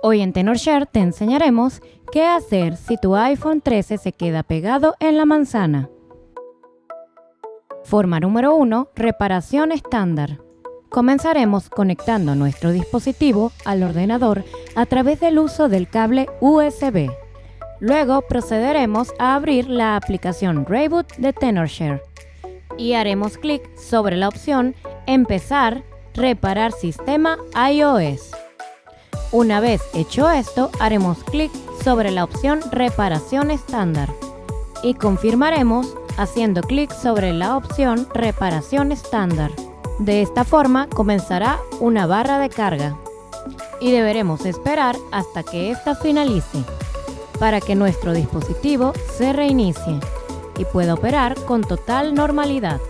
Hoy en TenorShare te enseñaremos qué hacer si tu iPhone 13 se queda pegado en la manzana. Forma número 1. Reparación estándar. Comenzaremos conectando nuestro dispositivo al ordenador a través del uso del cable USB. Luego procederemos a abrir la aplicación Rayboot de TenorShare y haremos clic sobre la opción Empezar, reparar sistema iOS. Una vez hecho esto, haremos clic sobre la opción Reparación estándar y confirmaremos haciendo clic sobre la opción Reparación estándar. De esta forma comenzará una barra de carga y deberemos esperar hasta que ésta finalice para que nuestro dispositivo se reinicie y pueda operar con total normalidad.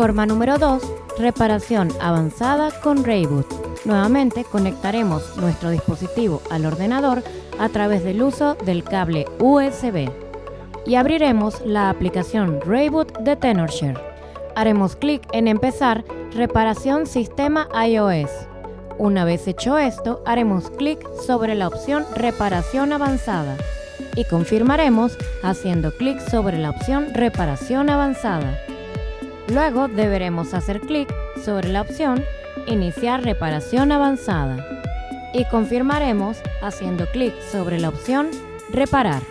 Forma número 2. Reparación avanzada con Rayboot. Nuevamente conectaremos nuestro dispositivo al ordenador a través del uso del cable USB y abriremos la aplicación Rayboot de TenorShare. Haremos clic en Empezar Reparación Sistema iOS. Una vez hecho esto, haremos clic sobre la opción Reparación avanzada y confirmaremos haciendo clic sobre la opción Reparación avanzada. Luego deberemos hacer clic sobre la opción Iniciar reparación avanzada y confirmaremos haciendo clic sobre la opción Reparar.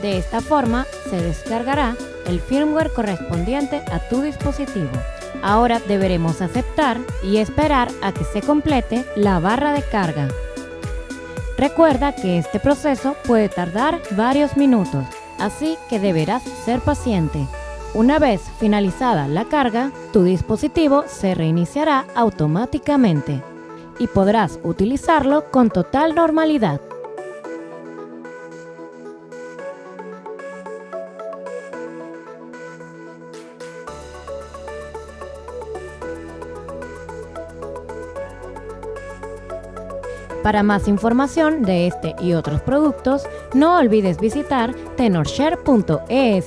De esta forma se descargará el firmware correspondiente a tu dispositivo. Ahora deberemos aceptar y esperar a que se complete la barra de carga. Recuerda que este proceso puede tardar varios minutos, así que deberás ser paciente. Una vez finalizada la carga, tu dispositivo se reiniciará automáticamente y podrás utilizarlo con total normalidad. Para más información de este y otros productos, no olvides visitar tenorshare.es.